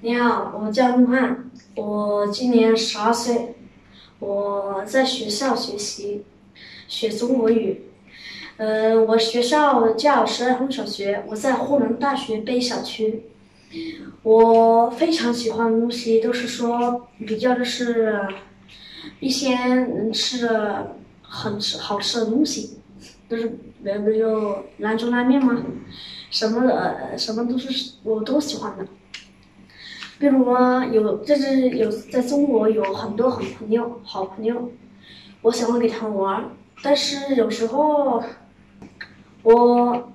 你好，我叫陆汉，我今年十二岁，我在学校学习，学中国语。呃，我学校叫十二峰小学，我在沪南大学北小区。我非常喜欢的东西都是说比较的是一些能吃的很吃好吃的东西，都是比如就兰州拉面吗，什么呃什么都是我都喜欢的。比如啊，有这是有在中国有很多好朋友，好朋友，我喜欢跟他们玩，但是有时候我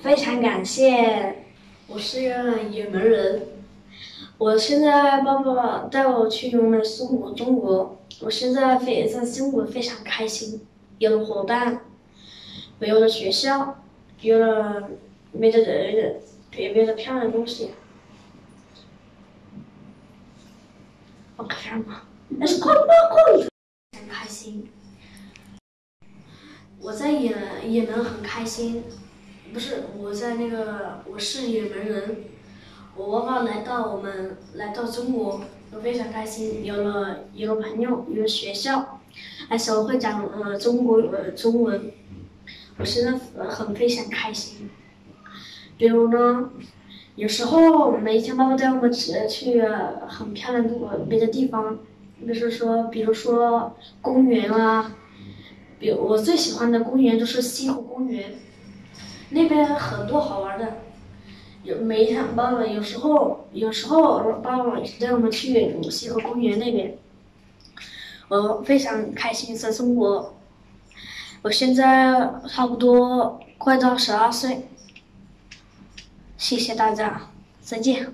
非常感谢，我是一个野门人，我现在爸爸带我去我们中国中国，我现在非在中国非常开心，有了伙伴，没有了学校，有了没的人，别别的漂亮的东西。我看嘛，但是快快快！很开心，我在也也门很开心，不是我在那个我是也门人，我爸爸来到我们来到中国，我非常开心，有了有了朋友，有了学校，而且我会讲呃中国呃中文，我现在呃很非常开心。比如呢。有时候每天爸爸带我们去去很漂亮的别的地方，就是说，比如说公园啊，比我最喜欢的公园就是西湖公园，那边很多好玩的。有每一天爸爸有时候有时候爸爸带我们去西湖公园那边，我非常开心在中国。我现在差不多快到十二岁。谢谢大家，再见。